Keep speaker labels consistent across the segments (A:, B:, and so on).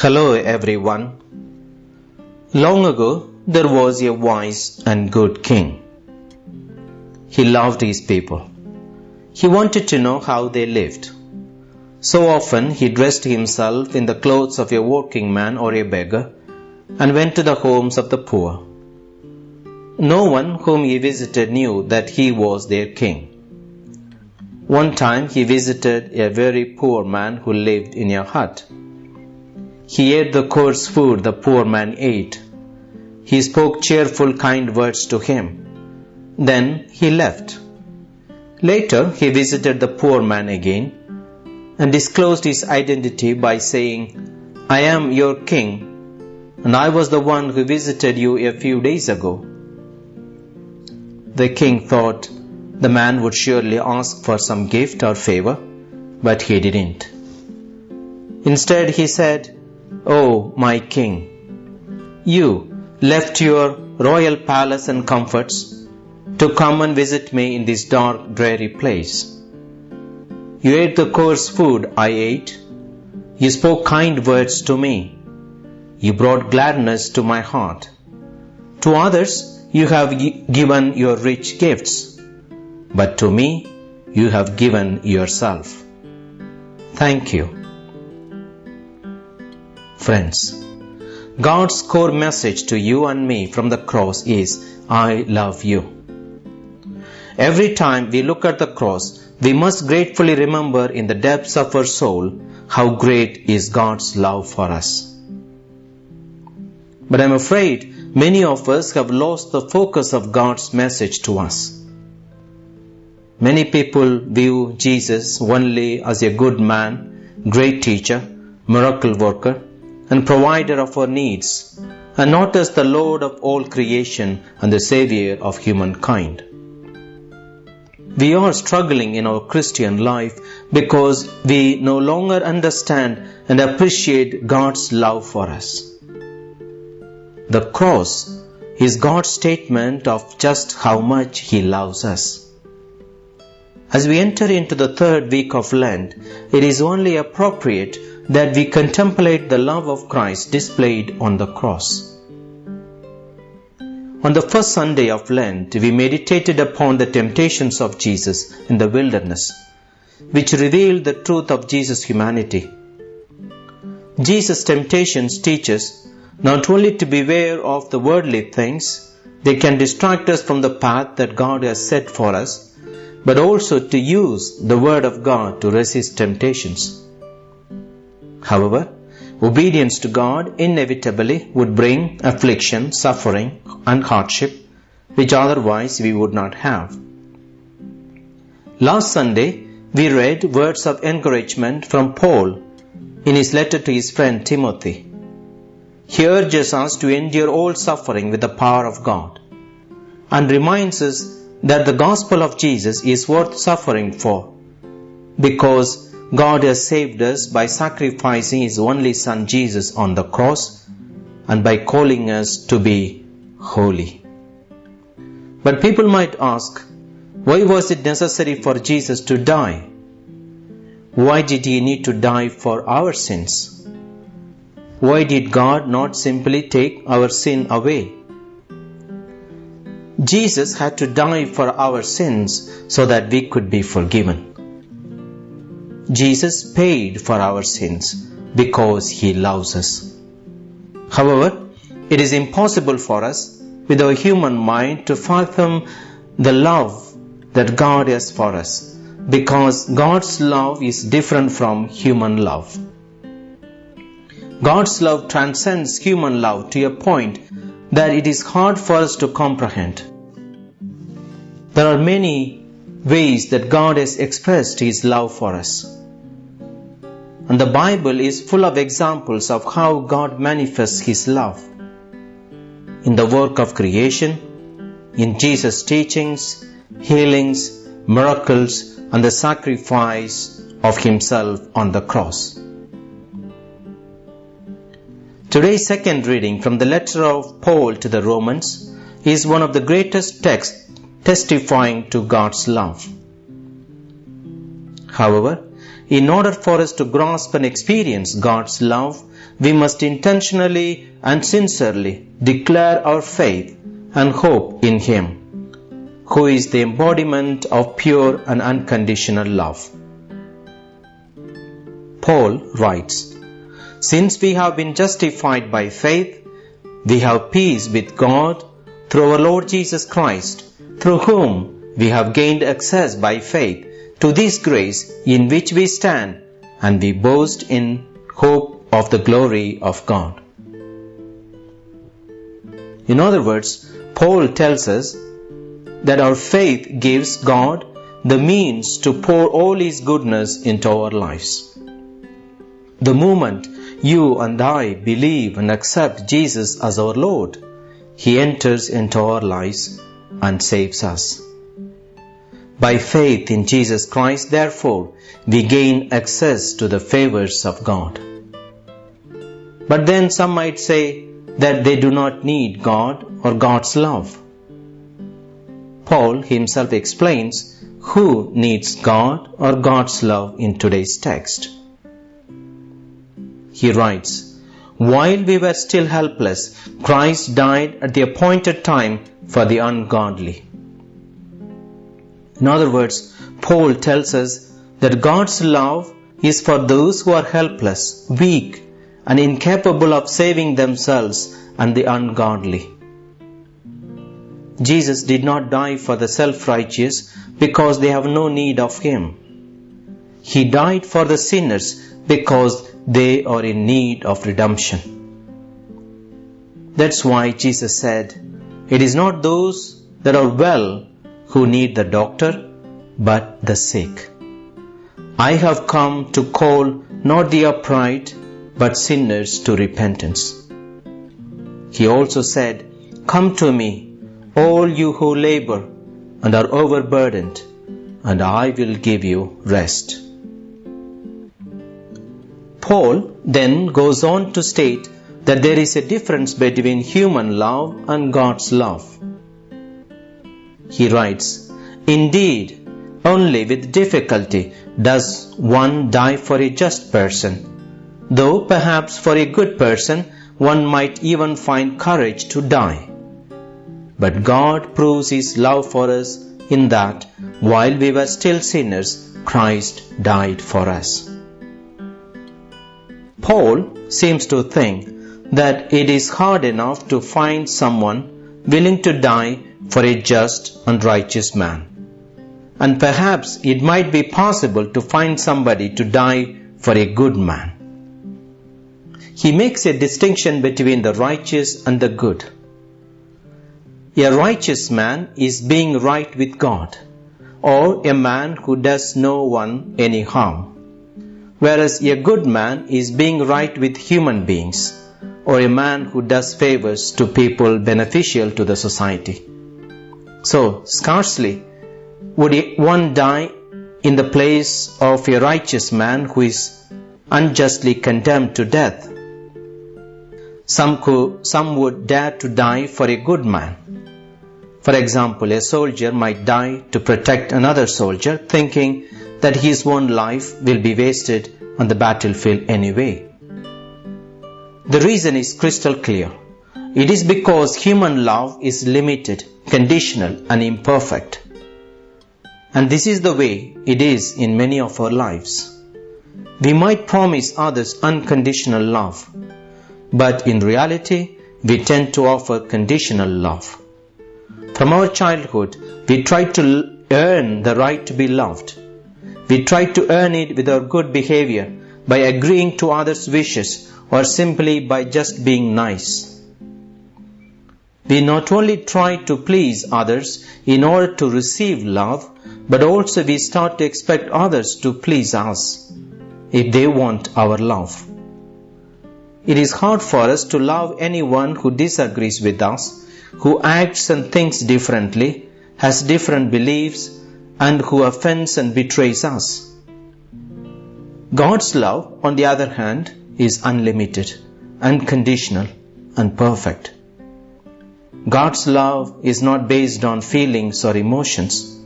A: Hello everyone. Long ago there was a wise and good king. He loved his people. He wanted to know how they lived. So often he dressed himself in the clothes of a working man or a beggar and went to the homes of the poor. No one whom he visited knew that he was their king. One time he visited a very poor man who lived in a hut. He ate the coarse food the poor man ate. He spoke cheerful, kind words to him. Then he left. Later he visited the poor man again and disclosed his identity by saying, I am your king, and I was the one who visited you a few days ago. The king thought the man would surely ask for some gift or favor, but he didn't. Instead, he said, Oh, my king, you left your royal palace and comforts to come and visit me in this dark, dreary place. You ate the coarse food I ate. You spoke kind words to me. You brought gladness to my heart. To others, you have given your rich gifts, but to me, you have given yourself. Thank you. Friends, God's core message to you and me from the cross is, I love you. Every time we look at the cross, we must gratefully remember in the depths of our soul how great is God's love for us. But I'm afraid many of us have lost the focus of God's message to us. Many people view Jesus only as a good man, great teacher, miracle worker, and provider of our needs, and not as the Lord of all creation and the Savior of humankind. We are struggling in our Christian life because we no longer understand and appreciate God's love for us. The cross is God's statement of just how much He loves us. As we enter into the third week of Lent, it is only appropriate that we contemplate the love of Christ displayed on the cross. On the first Sunday of Lent, we meditated upon the temptations of Jesus in the wilderness, which revealed the truth of Jesus' humanity. Jesus' temptations teach us not only to beware of the worldly things, they can distract us from the path that God has set for us, but also to use the Word of God to resist temptations. However, obedience to God inevitably would bring affliction, suffering, and hardship, which otherwise we would not have. Last Sunday, we read words of encouragement from Paul in his letter to his friend Timothy. He urges us to endure all suffering with the power of God and reminds us that the gospel of Jesus is worth suffering for because God has saved us by sacrificing His only Son Jesus on the cross and by calling us to be holy. But people might ask, why was it necessary for Jesus to die? Why did He need to die for our sins? Why did God not simply take our sin away? Jesus had to die for our sins so that we could be forgiven. Jesus paid for our sins because He loves us. However, it is impossible for us with our human mind to fathom the love that God has for us because God's love is different from human love. God's love transcends human love to a point that it is hard for us to comprehend. There are many ways that God has expressed His love for us. And the Bible is full of examples of how God manifests His love. In the work of creation, in Jesus' teachings, healings, miracles, and the sacrifice of Himself on the cross. Today's second reading from the letter of Paul to the Romans is one of the greatest texts testifying to God's love. However, in order for us to grasp and experience God's love, we must intentionally and sincerely declare our faith and hope in Him, who is the embodiment of pure and unconditional love. Paul writes, Since we have been justified by faith, we have peace with God through our Lord Jesus Christ, through whom we have gained access by faith to this grace in which we stand and we boast in hope of the glory of God. In other words, Paul tells us that our faith gives God the means to pour all His goodness into our lives. The moment you and I believe and accept Jesus as our Lord, He enters into our lives and saves us. By faith in Jesus Christ, therefore, we gain access to the favors of God. But then some might say that they do not need God or God's love. Paul himself explains who needs God or God's love in today's text. He writes, While we were still helpless, Christ died at the appointed time for the ungodly. In other words, Paul tells us that God's love is for those who are helpless, weak, and incapable of saving themselves and the ungodly. Jesus did not die for the self-righteous because they have no need of Him. He died for the sinners because they are in need of redemption. That's why Jesus said, It is not those that are well who need the doctor, but the sick. I have come to call not the upright, but sinners to repentance. He also said, Come to me, all you who labor and are overburdened, and I will give you rest. Paul then goes on to state that there is a difference between human love and God's love. He writes, Indeed, only with difficulty does one die for a just person, though perhaps for a good person one might even find courage to die. But God proves His love for us in that while we were still sinners, Christ died for us. Paul seems to think that it is hard enough to find someone willing to die for a just and righteous man. And perhaps it might be possible to find somebody to die for a good man. He makes a distinction between the righteous and the good. A righteous man is being right with God, or a man who does no one any harm. Whereas a good man is being right with human beings, or a man who does favors to people beneficial to the society. So, scarcely would one die in the place of a righteous man who is unjustly condemned to death. Some, could, some would dare to die for a good man. For example, a soldier might die to protect another soldier, thinking that his own life will be wasted on the battlefield anyway. The reason is crystal clear. It is because human love is limited, conditional, and imperfect. And this is the way it is in many of our lives. We might promise others unconditional love, but in reality, we tend to offer conditional love. From our childhood, we try to earn the right to be loved. We try to earn it with our good behavior by agreeing to others' wishes or simply by just being nice. We not only try to please others in order to receive love, but also we start to expect others to please us if they want our love. It is hard for us to love anyone who disagrees with us, who acts and thinks differently, has different beliefs, and who offends and betrays us. God's love, on the other hand, is unlimited, unconditional, and perfect. God's love is not based on feelings or emotions.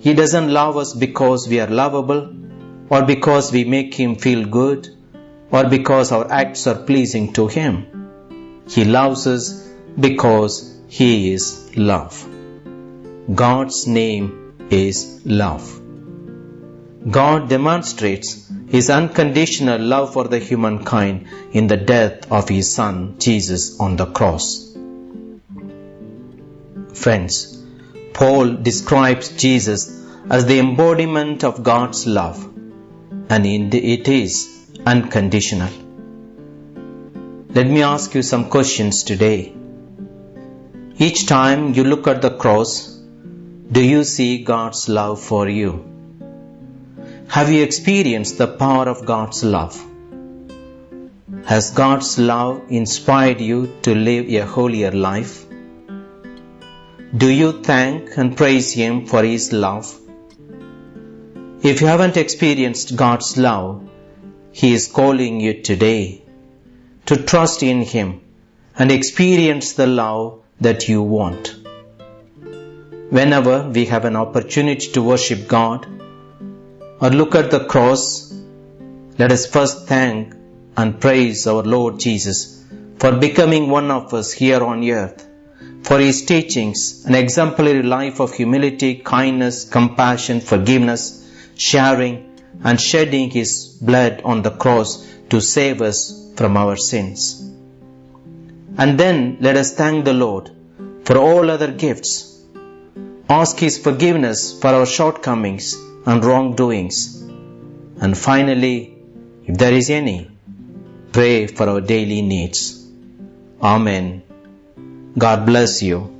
A: He doesn't love us because we are lovable or because we make Him feel good or because our acts are pleasing to Him. He loves us because He is love. God's name is love. God demonstrates His unconditional love for the humankind in the death of His Son Jesus on the cross. Friends, Paul describes Jesus as the embodiment of God's love, and it is unconditional. Let me ask you some questions today. Each time you look at the cross, do you see God's love for you? Have you experienced the power of God's love? Has God's love inspired you to live a holier life? Do you thank and praise Him for His love? If you haven't experienced God's love, He is calling you today to trust in Him and experience the love that you want. Whenever we have an opportunity to worship God or look at the cross, let us first thank and praise our Lord Jesus for becoming one of us here on earth for his teachings, an exemplary life of humility, kindness, compassion, forgiveness, sharing, and shedding his blood on the cross to save us from our sins. And then let us thank the Lord for all other gifts. Ask his forgiveness for our shortcomings and wrongdoings. And finally, if there is any, pray for our daily needs. Amen. God bless you.